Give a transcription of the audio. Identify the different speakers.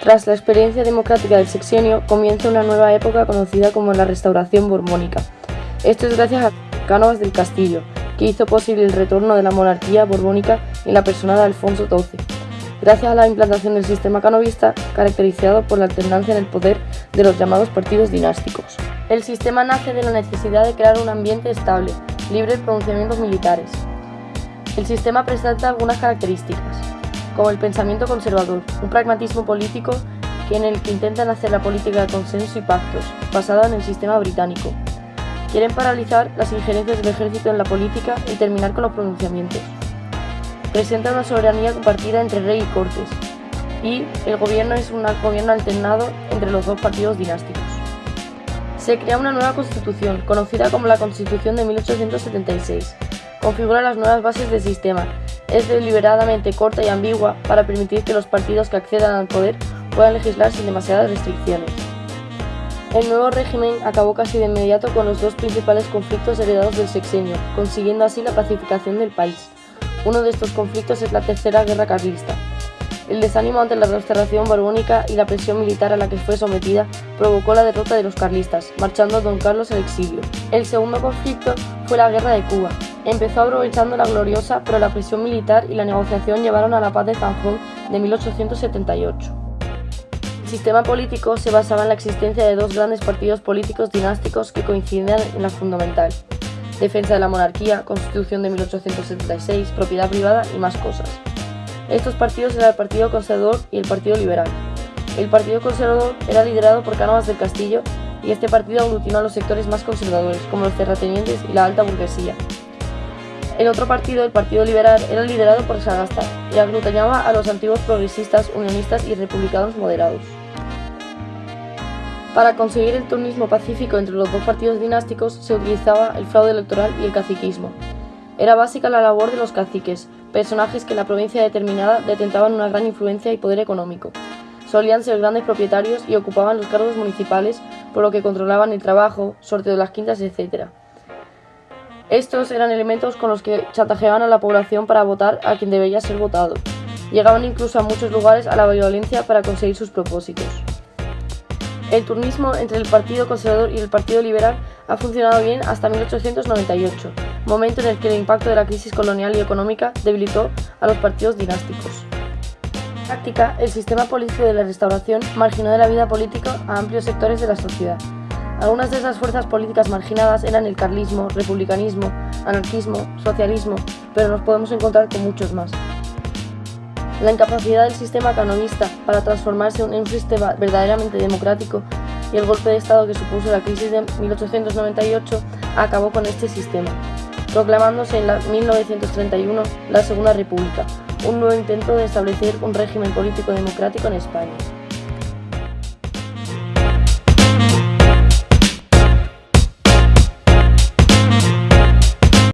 Speaker 1: Tras la experiencia democrática del sexenio, comienza una nueva época conocida como la Restauración Borbónica. Esto es gracias a Cánovas del Castillo, que hizo posible el retorno de la monarquía borbónica en la persona de Alfonso XII, gracias a la implantación del sistema canovista caracterizado por la alternancia en el poder de los llamados partidos dinásticos. El sistema nace de la necesidad de crear un ambiente estable, libre de pronunciamientos militares. El sistema presenta algunas características, como el pensamiento conservador, un pragmatismo político que en el que intentan hacer la política de consenso y pactos, basada en el sistema británico, Quieren paralizar las injerencias del ejército en la política y terminar con los pronunciamientos. Presenta una soberanía compartida entre rey y cortes, y el gobierno es un gobierno alternado entre los dos partidos dinásticos. Se crea una nueva constitución, conocida como la Constitución de 1876. Configura las nuevas bases del sistema. Es deliberadamente corta y ambigua para permitir que los partidos que accedan al poder puedan legislar sin demasiadas restricciones. El nuevo régimen acabó casi de inmediato con los dos principales conflictos heredados del sexenio, consiguiendo así la pacificación del país. Uno de estos conflictos es la Tercera Guerra Carlista. El desánimo ante la restauración borbónica y la presión militar a la que fue sometida provocó la derrota de los carlistas, marchando don Carlos al exilio. El segundo conflicto fue la Guerra de Cuba. Empezó aprovechando la gloriosa, pero la presión militar y la negociación llevaron a la paz de Zanjón de 1878. El sistema político se basaba en la existencia de dos grandes partidos políticos dinásticos que coincidían en la fundamental. Defensa de la monarquía, constitución de 1876, propiedad privada y más cosas. Estos partidos eran el Partido Conservador y el Partido Liberal. El Partido Conservador era liderado por Cánovas del Castillo y este partido aglutinó a los sectores más conservadores, como los terratenientes y la alta burguesía. El otro partido, el Partido Liberal, era liderado por Sagasta y aglutinaba a los antiguos progresistas, unionistas y republicanos moderados. Para conseguir el turnismo pacífico entre los dos partidos dinásticos se utilizaba el fraude electoral y el caciquismo. Era básica la labor de los caciques, personajes que en la provincia determinada detentaban una gran influencia y poder económico. Solían ser grandes propietarios y ocupaban los cargos municipales, por lo que controlaban el trabajo, sorteo de las quintas, etc. Estos eran elementos con los que chantajeaban a la población para votar a quien debía ser votado. Llegaban incluso a muchos lugares a la violencia para conseguir sus propósitos. El turnismo entre el Partido Conservador y el Partido Liberal ha funcionado bien hasta 1898, momento en el que el impacto de la crisis colonial y económica debilitó a los partidos dinásticos. En práctica, el sistema político de la Restauración marginó de la vida política a amplios sectores de la sociedad. Algunas de esas fuerzas políticas marginadas eran el carlismo, republicanismo, anarquismo, socialismo, pero nos podemos encontrar con muchos más. La incapacidad del sistema canovista para transformarse en un sistema verdaderamente democrático y el golpe de Estado que supuso la crisis de 1898 acabó con este sistema, proclamándose en 1931 la Segunda República, un nuevo intento de establecer un régimen político democrático en España.